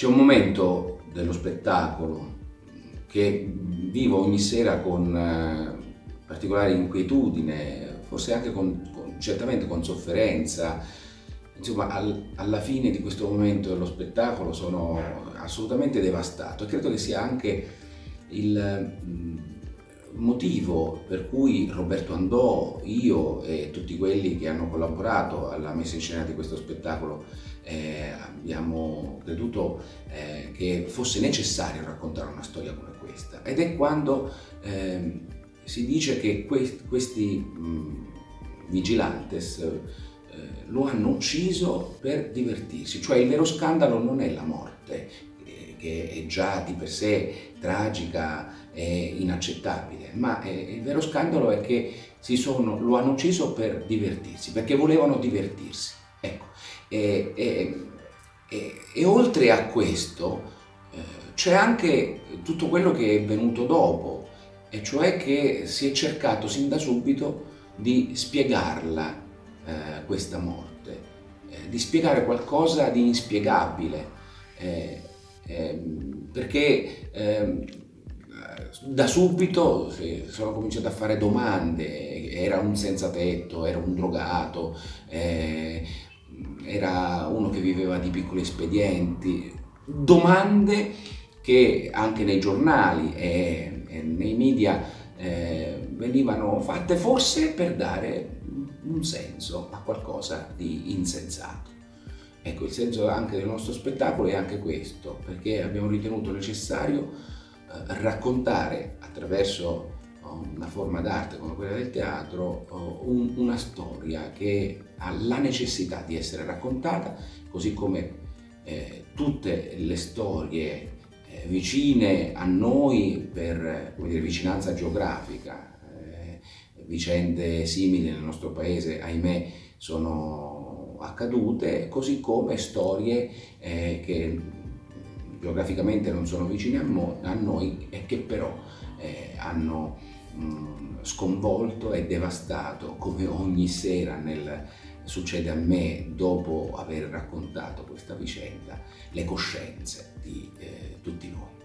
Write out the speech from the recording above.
C'è un momento dello spettacolo che vivo ogni sera con eh, particolare inquietudine, forse anche con, con, certamente con sofferenza. Insomma, al, alla fine di questo momento dello spettacolo sono assolutamente devastato e credo che sia anche il mm, motivo per cui Roberto Andò, io e tutti quelli che hanno collaborato alla messa in scena di questo spettacolo eh, abbiamo creduto eh, che fosse necessario raccontare una storia come questa. Ed è quando eh, si dice che que questi mh, vigilantes eh, lo hanno ucciso per divertirsi, cioè il vero scandalo non è la morte, eh, che è già di per sé tragica e inaccettabile, ma è, il vero scandalo è che sono, lo hanno ucciso per divertirsi, perché volevano divertirsi. Ecco. E, e, e, e oltre a questo eh, c'è anche tutto quello che è venuto dopo, e cioè che si è cercato sin da subito di spiegarla eh, questa morte, eh, di spiegare qualcosa di inspiegabile, eh, ehm, perché ehm, da subito sono cominciato a fare domande, era un senza tetto, era un drogato, eh, era uno che viveva di piccoli espedienti, domande che anche nei giornali e, e nei media eh, venivano fatte forse per dare un senso a qualcosa di insensato. Ecco, il senso anche del nostro spettacolo è anche questo, perché abbiamo ritenuto necessario eh, raccontare attraverso una forma d'arte come quella del teatro, un, una storia che ha la necessità di essere raccontata, così come eh, tutte le storie eh, vicine a noi per dire, vicinanza geografica, eh, vicende simili nel nostro paese, ahimè, sono accadute, così come storie eh, che geograficamente non sono vicine a, a noi e che però eh, hanno mh, sconvolto e devastato come ogni sera nel, succede a me dopo aver raccontato questa vicenda le coscienze di eh, tutti noi.